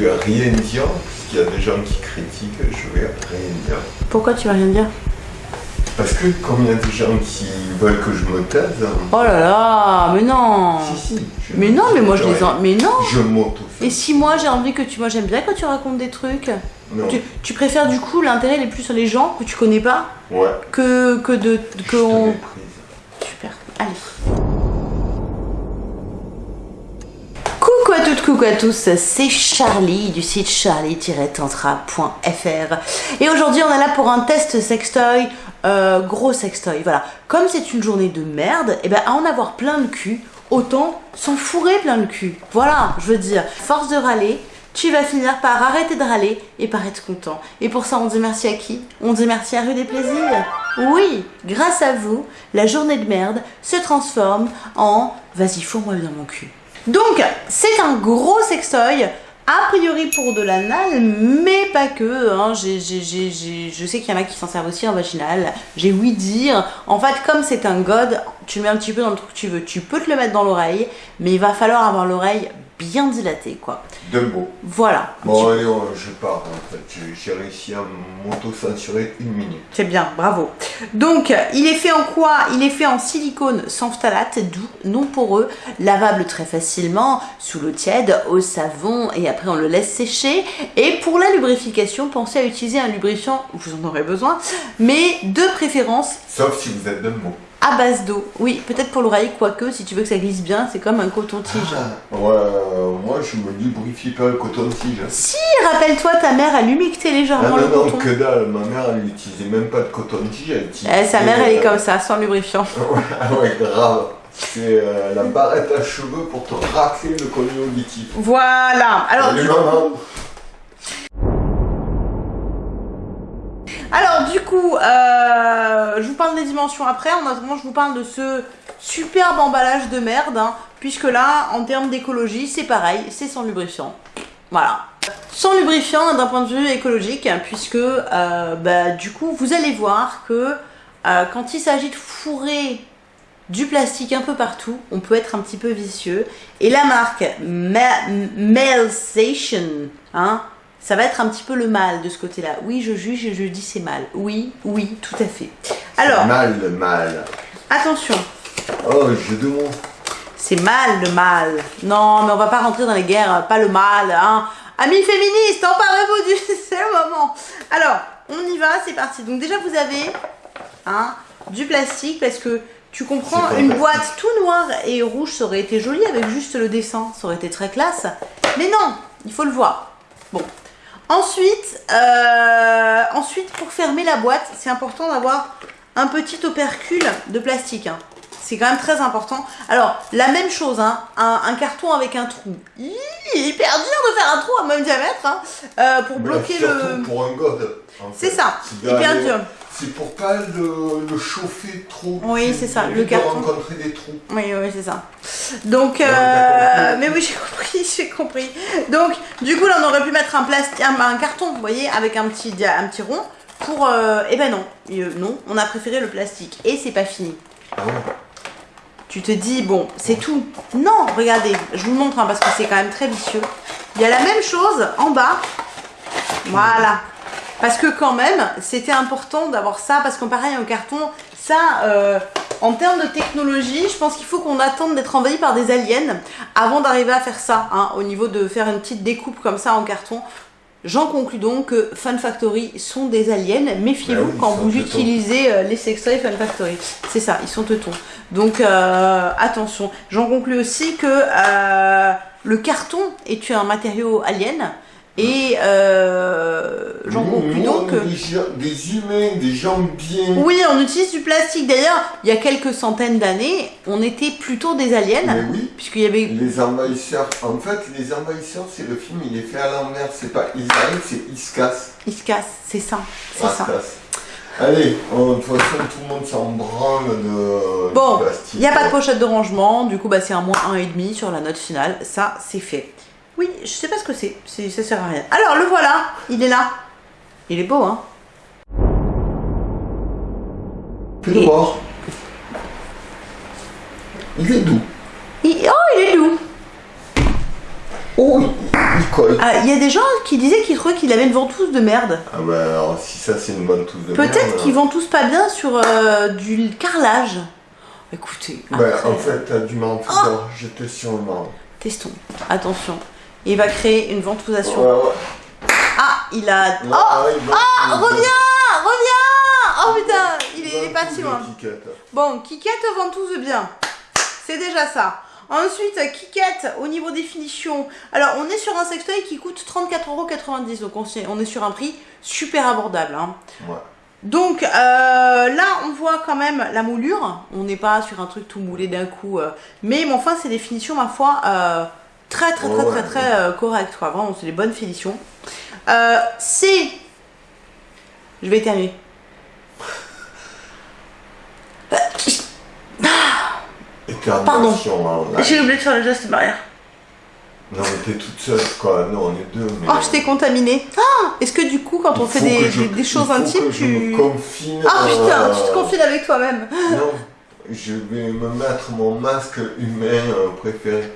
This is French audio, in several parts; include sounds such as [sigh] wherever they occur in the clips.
je vais rien dire, parce qu'il y a des gens qui critiquent, je vais rien dire. Pourquoi tu vas rien dire? Parce que comme il y a des gens qui veulent que je me taise, Oh là là, mais non si si. Mais non, mais moi je les en... Mais non Je m'auto Et si moi j'ai envie que tu... Moi j'aime bien quand tu racontes des trucs. Non. Tu, tu préfères du coup l'intérêt les plus sur les gens que tu connais pas Ouais. que, que de... Je Que te on... Coucou à tous, c'est Charlie du site charlie-tantra.fr et aujourd'hui on est là pour un test sextoy, euh, gros sextoy, voilà. Comme c'est une journée de merde, et ben à en avoir plein le cul, autant s'en fourrer plein le cul. Voilà, je veux dire, force de râler, tu vas finir par arrêter de râler et par être content. Et pour ça, on dit merci à qui? On dit merci à Rue des Plaisirs. Oui, grâce à vous, la journée de merde se transforme en vas-y, fourre-moi bien mon cul. Donc, c'est un gros sextoy. A priori pour de l'anal, mais pas que. Hein. Je sais qu'il y en a qui s'en servent aussi en vaginal. J'ai ouï dire. En fait, comme c'est un god, tu mets un petit peu dans le truc que tu veux. Tu peux te le mettre dans l'oreille, mais il va falloir avoir l'oreille bien dilatée, quoi. Dumbo. Voilà. Bon allez, on- je pars en fait. J'ai- J'ai réussi à m'auto-censurer une minute. C'est bien, bravo. Donc, il est fait en quoi? Il est fait en silicone sans phtalate, doux, non poreux, lavable très facilement, sous l'eau tiède, au savon, et après on le laisse sécher. Et pour la lubrification, pensez à utiliser un lubrifiant, vous en aurez besoin, mais de préférence Sauf si vous êtes Dumbo. À base d'eau. Oui, peut-être pour l'oreille, quoique, si tu veux que ça glisse bien, c'est comme un coton-tige. Ah, ouais, euh, moi je me lubrifie pas le coton-tige. Si, rappelle-toi, ta mère a humecté Ah légèrement non, le non, coton. que dalle, ma mère elle n'utilisait même pas de coton-tige, elle. Eh, sa mère, elle est euh, comme ça, sans lubrifiant. [laughs] Ah ouais, grave. C'est euh, la barrette à cheveux pour te racler le collier auditif. Voilà. Alors, Salut du maman Alors du coup, euh, je vous parle des dimensions après. En attendant, je vous parle de ce superbe emballage de merde, hein, puisque là, en termes d'écologie, c'est pareil, c'est sans lubrifiant. Voilà. Sans lubrifiant d'un point de vue écologique, hein, puisque euh, bah, du coup, vous allez voir que euh, quand il s'agit de fourrer du plastique un peu partout, on peut être un petit peu vicieux. Et la marque Ma- Malsation, hein, ça va être un petit peu le mal de ce côté-là. Oui, je juge et je dis c'est mal. Oui, oui, tout à fait. Alors, Mal, mal. attention, Oh, jeu de mots. c'est mal le mal. Non, mais on va pas rentrer dans les guerres, pas le mal, hein. Amis féministes, emparez-vous du... [laughs] C'est le moment. Alors, on y va, c'est parti. Donc déjà, vous avez hein, du plastique parce que tu comprends, une boîte tout noire et rouge, ça aurait été joli avec juste le dessin, ça aurait été très classe. Mais non, il faut le voir. Bon. Ensuite, euh, ensuite, pour fermer la boîte, c'est important d'avoir un petit opercule de plastique. hein. C'est quand même très important. Alors, la même chose, hein, un, un carton avec un trou. Hi, hyper dur de faire un trou à même diamètre hein, euh, pour Mais bloquer le. pour un god. en C'est ça, hyper dur. C'est pour pas le, le chauffer trop. Oui, c'est ça, le carton. rencontrer des trous. Oui, oui, c'est ça. Donc, euh, mais oui, [laughs] j'ai compris, j'ai compris. Donc, du coup, là, on aurait pu mettre un plastique, un, un carton, vous voyez, avec un petit, un petit rond. Pour, euh, eh ben non, Euh, non, on a préféré le plastique. Et c'est pas fini. Ah ouais. Tu te dis, bon, c'est tout. Non, regardez, je vous montre hein, parce que c'est quand même très vicieux. Il y a la même chose en bas. Voilà. Parce que quand même, c'était important d'avoir ça, parce qu'en pareil, un carton, ça, euh, en termes de technologie, je pense qu'il faut qu'on attende d'être envahi par des aliens avant d'arriver à faire ça, hein, au niveau de faire une petite découpe comme ça en carton. J'en conclus donc que Fun Factory sont des aliens. Méfiez-vous Bah oui, quand vous teutons. utilisez euh, les sextoys Fun Factory. C'est ça, ils sont teutons. Donc euh, attention. J'en conclus aussi que euh, le carton est un matériau alien. Et euh, j'en conclus donc des, des humains, des gens bien. Oui, on utilise du plastique. D'ailleurs, il y a quelques centaines d'années, on était plutôt des aliens. Mais oui. Puisqu'il y avait... Les envahisseurs, en fait, les envahisseurs, c'est le film, il est fait à l'envers. C'est pas ils arrivent, c'est ils se cassent. Ils se cassent, c'est ça. C'est Ça ça. se casse. Allez, de toute façon, tout le monde s'en branle de Bon. Il n'y a pas de pochette de rangement, du coup bah, c'est un moins 1,5 sur la note finale, ça c'est fait. Oui, je sais pas ce que c'est, ça sert à rien. Alors le voilà, il est là. Il est beau hein Et- voir. Il est doux. Il- Oh il est doux Oh, il il colle. Ah, Il y a des gens qui disaient qu'ils trouvaient qu'il avait une ventouse de merde. Ah bah alors si ça c'est une bonne touche de merde. Peut-être qu'ils ventoussent pas bien sur euh, du carrelage. Écoutez, Bah après, en fait t'as du marron Oh j'étais sur le marron. testons. Attention. Il va créer une ventousation. Ouais, ouais. Ah, il a... Oh ah, Ah, reviens Reviens Oh putain, il est, il est va pas si loin. Bon, Kikette ventouse bien. C'est déjà ça. Ensuite, Kikette, au niveau des finitions. Alors, on est sur un sextoy qui coûte 34,90€. Donc, on est- on est sur un prix super abordable. hein. Ouais. Donc, euh, là, on voit quand même la moulure. On n'est pas sur un truc tout moulé d'un coup. euh. mais, mais enfin, c'est des finitions, ma foi, euh, très, très, très, très, très euh, correctes. Quoi. Vraiment, c'est des bonnes finitions. Euh, c'est... Je vais éternuer. [laughs] Étermination, hein. J'ai oublié de faire le geste barrière. Non mais t'es toute seule quoi, non on est deux mais... Oh, je t'ai contaminée. Ah Est-ce que du coup, quand on fait des, je- choses intimes, que je tu... me confine, Ah putain, euh, tu te confines avec toi-même. Non, je vais me mettre mon masque humain euh, préféré.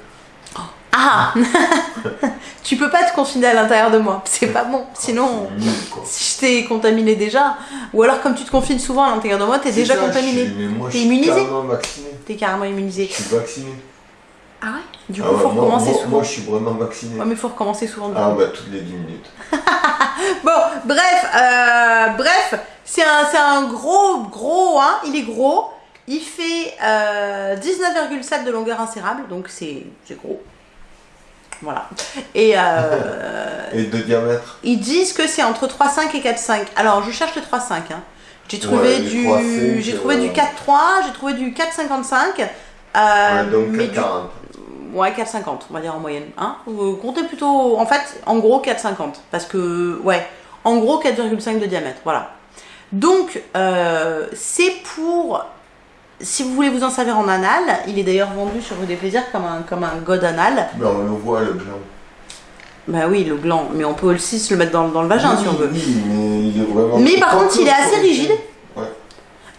Ah [laughs] Tu peux pas te confiner à l'intérieur de moi. C'est pas bon. Sinon, nul, quoi. si je t'ai contaminé déjà, ou alors comme tu te confines souvent à l'intérieur de moi, t'es déjà ça, je contaminé. suis- mais moi, T'es immunisé. T'es carrément immunisé. Je suis vacciné. Ah ouais? Du coup, Ah ouais, faut moi, recommencer moi- souvent. moi, je suis vraiment vacciné. Ouais, mais faut recommencer souvent. Ah bah toutes les 10 minutes. [laughs] Bon, bref, euh, bref, c'est un, c'est un gros, gros, hein, il est gros. Il fait euh, 19,7 de longueur insérable, donc c'est c'est gros. Voilà. Et euh, [laughs] Et de diamètre ils disent que c'est entre 3,5 et 4,5. Alors, je cherche le 3,5. Hein. J'ai trouvé, Ouais, du, 3,5, j'ai trouvé du euh, 4,3, j'ai trouvé du 4,55. Euh, Ouais, donc mais du- 40. Ouais, 4,50, on va dire en moyenne. Hein Vous comptez plutôt, en fait, en gros 4,50. Parce que, ouais, en gros 4,5 de diamètre, voilà. Donc, euh, c'est pour, si vous voulez vous en servir en anal, il est d'ailleurs vendu sur Rue des Plaisirs comme un, comme un god anal. Mais on le voit le gland. Bah oui, le gland, mais on peut aussi se le mettre dans, dans le vagin oui, si on veut. Oui, mais il est vraiment... Mais par contre, il est assez rigide. Ouais.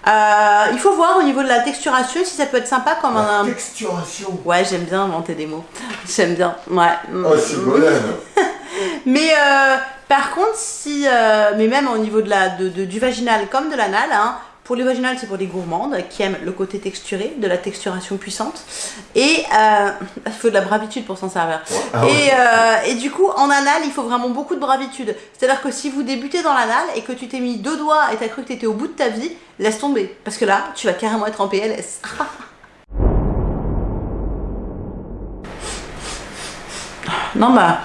Euh, il faut voir au niveau de la texturation si ça peut être sympa comme La un... texturation. Ouais, j'aime bien inventer des mots. J'aime bien, ouais. Oh, c'est. [laughs] Mais euh, par contre, si, euh, mais même au niveau de la, de, de- du vaginal comme de l'anal, hein, pour les vaginales, c'est pour les gourmandes qui aiment le côté texturé, de la texturation puissante. Et euh, [laughs] il faut de la bravitude pour s'en servir. Ah et, ouais. euh, et du coup, en anal, il faut vraiment beaucoup de bravitude. C'est-à-dire que si vous débutez dans l'anal et que tu t'es mis deux doigts et t'as cru que t'étais au bout de ta vie, laisse tomber. Parce que là, tu vas carrément être en PLS. [laughs] non, bah,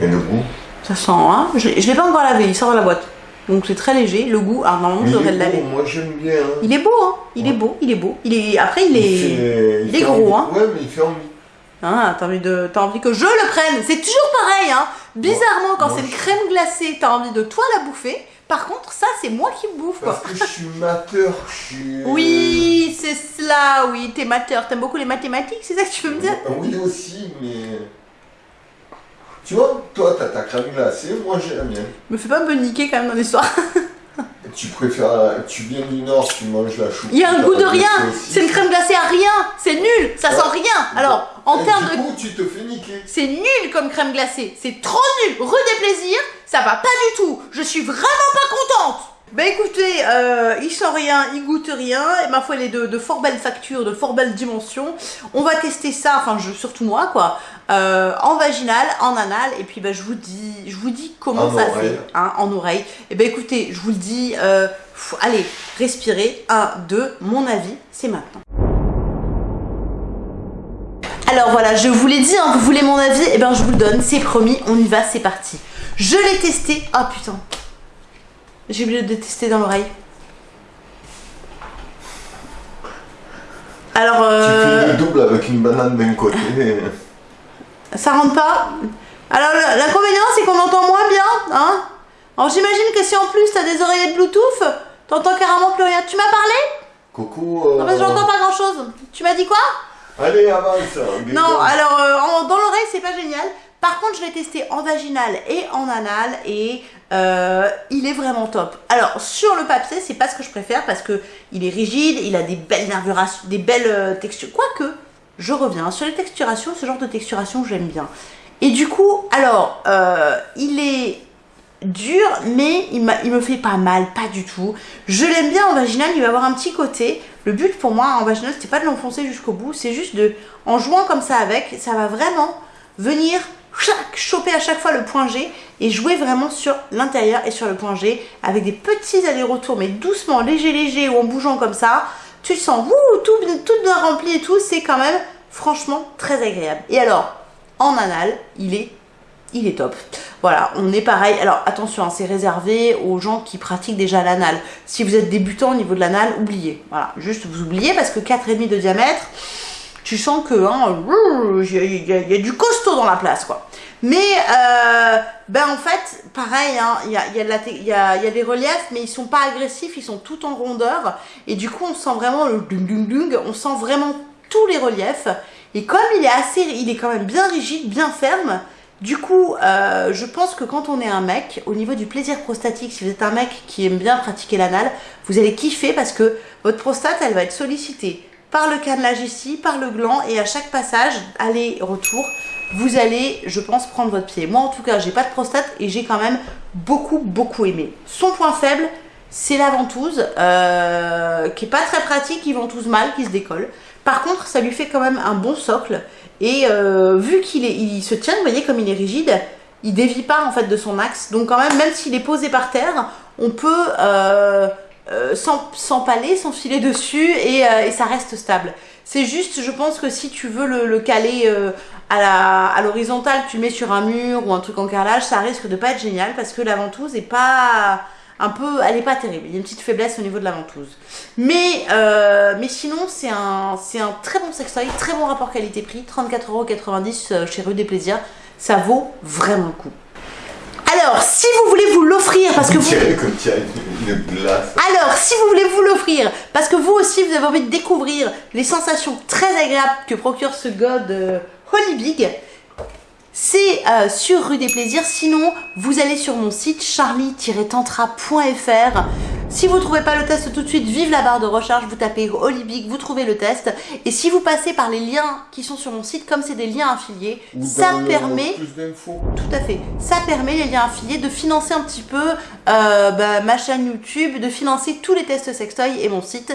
Et le goût? Ça sent, hein. Je, je l'ai pas encore lavé, il sort de la boîte. Donc c'est très léger. Le goût, alors normalement, je devrais le laver. moi j'aime bien. hein. Il est beau, hein. Il est beau, il est beau. Il est... Après, il est. fait- il est fait gros, envie. hein. Ouais, mais il fait envie. Hein, t'as envie, de... t'as envie que je le prenne. C'est toujours pareil, hein. Bizarrement, quand moi, c'est une je- crème glacée, t'as envie de toi la bouffer. Par contre, ça, c'est moi qui bouffe, quoi. Parce que je suis mateur, je suis... Oui, c'est cela, oui. T'es mateur. T'aimes beaucoup les mathématiques, c'est ça que tu veux me dire? Oui aussi, mais... Tu vois, toi t'as ta crème glacée, moi j'ai la mienne. Me fais pas me niquer quand même dans l'histoire. Tu préfères... Tu viens du Nord, tu manges la choucroute. Il y a un goût de rien. C'est une crème glacée à rien. C'est nul. Ça sent rien. Alors, en Et termes du de coup, tu te fais niquer. C'est nul comme crème glacée. C'est trop nul. Rue des plaisirs, ça va pas du tout. Je suis vraiment pas contente. Bah écoutez, euh, il sent rien, il goûte rien, et ma foi, il est de, de fort belles factures, de fort belles dimensions. On va tester ça, enfin je, surtout moi quoi, euh, en vaginal, en anal, et puis bah, je vous dis, je vous dis comment En ça oreille. fait, hein, en oreille. Et bah écoutez, je vous le dis, euh, pff, allez, respirez, un, deux, mon avis, c'est maintenant. Alors voilà, je vous l'ai dit, hein, vous voulez mon avis, et ben je vous le donne, c'est promis, on y va, c'est parti. Je l'ai testé, ah putain, j'ai oublié de tester dans l'oreille. Alors, Tu euh, fais le double avec une banane d'un côté. [laughs] ça rentre pas. Alors l'inconvénient c'est qu'on entend moins bien, hein. Alors j'imagine que si en plus t'as des oreillettes Bluetooth, t'entends carrément plus rien. Tu m'as parlé? Coco... euh, Non mais j'entends pas grand chose. Tu m'as dit quoi? Allez, avance. Non, alors euh, dans l'oreille c'est pas génial. Par contre, je l'ai testé en vaginal et en anal et euh, il est vraiment top. Alors sur le papier, c'est pas ce que je préfère parce que il est rigide, il a des belles des belles euh, textures. Quoique, je reviens sur les texturations, ce genre de texturation j'aime bien. Et du coup, alors, euh, il est dur, mais il, il me fait pas mal, pas du tout. Je l'aime bien en vaginal, il va avoir un petit côté. Le but pour moi en vaginal, c'était pas de l'enfoncer jusqu'au bout, c'est juste de, en jouant comme ça avec, ça va vraiment venir choper à chaque fois le point G et jouer vraiment sur l'intérieur et sur le point G avec des petits allers-retours, mais doucement, léger, léger ou en bougeant comme ça. Tu sens, tout, tout bien rempli et tout, c'est quand même franchement très agréable. Et alors, en anal, il est, il est top. Voilà, on est pareil. Alors attention, hein, c'est réservé aux gens qui pratiquent déjà l'anal. Si vous êtes débutant au niveau de l'anal, oubliez. Voilà, juste vous oubliez parce que 4,5 de diamètre, tu sens que hein, il y, a du costaud dans la place quoi. Mais euh, ben en fait, pareil, hein, il y, a, y, a y, a, des reliefs, mais ils sont pas agressifs, ils sont tout en rondeur. Et du coup, on sent vraiment le dung dung dung, on sent vraiment tous les reliefs. Et comme il est assez, il est quand même bien rigide, bien ferme, du coup, euh, je pense que quand on est un mec, au niveau du plaisir prostatique, si vous êtes un mec qui aime bien pratiquer l'anal, vous allez kiffer parce que votre prostate, elle va être sollicitée par le cannelage ici, par le gland, et à chaque passage, aller-retour, vous allez, je pense, prendre votre pied. Moi, en tout cas, j'ai pas de prostate et j'ai quand même beaucoup, beaucoup aimé. Son point faible, c'est la ventouse, euh, qui est pas très pratique, qui ventouse mal, qui se décolle. Par contre, ça lui fait quand même un bon socle. Et euh, vu qu'il il se tient, vous voyez comme il est rigide, il dévie pas en fait de son axe. Donc quand même, même s'il est posé par terre, on peut euh, euh, s'empaler, s'enfiler dessus et, et, ça reste stable. C'est juste, je pense que si tu veux le, le caler à l'horizontale, tu le mets sur un mur ou un truc en carrelage, ça risque de pas être génial parce que la ventouse est pas un peu, elle est pas terrible. Il y a une petite faiblesse au niveau de la ventouse. Mais, euh, mais sinon, c'est un, un très bon sextoy, très bon rapport qualité-prix, 34,90€ euh, chez Rue des Plaisirs. Ça vaut vraiment le coup. Alors, si vous voulez vous l'offrir, parce que vous... Alors, si vous voulez vous l'offrir, parce que vous aussi, vous avez envie de découvrir les sensations très agréables que procure ce god euh, Holy Big, c'est euh, sur Rue des Plaisirs. Sinon, vous allez sur mon site charlie-tantra.fr. Si vous ne trouvez pas le test tout de suite, vive la barre de recherche, vous tapez Olibic, vous trouvez le test. Et si vous passez par les liens qui sont sur mon site, comme c'est des liens affiliés, ça permet... Tout à fait. Ça permet, les liens affiliés, de financer un petit peu euh, bah, ma chaîne YouTube, de financer tous les tests sextoy et mon site.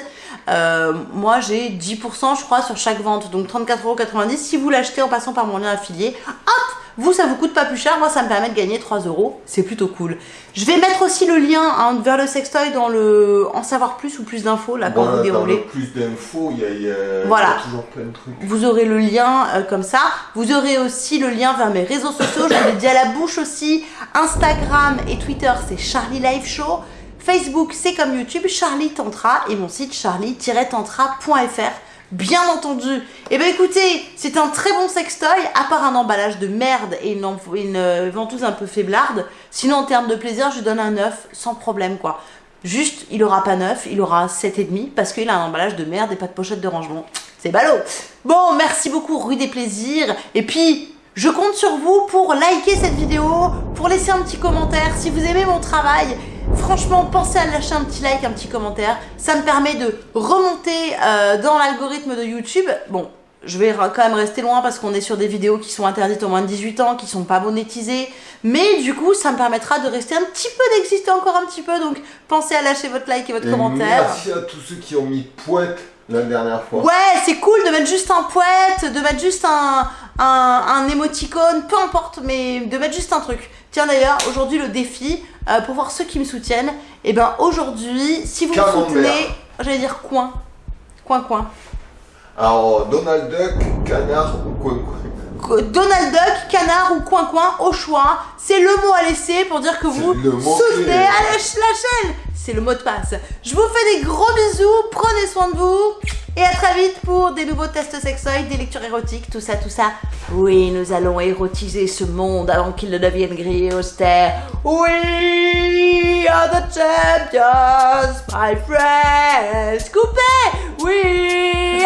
Euh, moi, j'ai 10% je crois sur chaque vente, donc 34,90€. Si vous l'achetez en passant par mon lien affilié, hop vous, ça vous coûte pas plus cher. Moi, ça me permet de gagner 3 euros. C'est plutôt cool. Je vais mettre aussi le lien hein, vers le sextoy dans le en savoir plus ou plus d'infos là quand vous déroulez. plus d'infos, il y, a, voilà. toujours plein de trucs. Vous aurez le lien euh, comme ça. Vous aurez aussi le lien vers mes réseaux sociaux. Je vous l'ai dit à la bouche aussi. Instagram et Twitter, c'est Charlie Live Show. Facebook, c'est comme YouTube, Charlie Tantra et mon site charlie-tantra.fr bien entendu. Eh bien écoutez, c'est un très bon sextoy, à part un emballage de merde et une, une ventouse un peu faiblarde. Sinon en termes de plaisir, je donne un 9 sans problème quoi. Juste, il aura pas 9, il aura 7,5 parce qu'il a un emballage de merde et pas de pochette de rangement. C'est ballot. Bon, merci beaucoup Rue des Plaisirs. Et puis, je compte sur vous pour liker cette vidéo, pour laisser un petit commentaire si vous aimez mon travail. Franchement, pensez à lâcher un petit like, un petit commentaire. Ça me permet de remonter euh, dans l'algorithme de YouTube. Bon, je vais quand même rester loin parce qu'on est sur des vidéos qui sont interdites au moins de 18 ans, qui sont pas monétisées. Mais du coup, ça me permettra de rester un petit peu, d'exister encore un petit peu. Donc, pensez à lâcher votre like et votre commentaire. Merci à tous ceux qui ont mis poète la dernière fois. Ouais, c'est cool de mettre juste un poète, de mettre juste un, un, un émoticône, peu importe, mais de mettre juste un truc. Tiens d'ailleurs, aujourd'hui le défi, euh, pour voir ceux qui me soutiennent, et eh ben aujourd'hui, si vous me soutenez, j'allais dire coin, coin coin. Alors Donald Duck, canard ou coin coin? Donald Duck, canard ou coin coin, au choix. C'est le mot à laisser pour dire que vous soutenez à la chaîne. C'est le mot de passe. Je vous fais des gros bisous, prenez soin de vous. Et à très vite pour des nouveaux tests sexoïdes, des lectures érotiques, tout ça, tout ça. Oui, nous allons érotiser ce monde avant qu'il ne devienne gris et austère. We are the champions, my friends. Coupé! We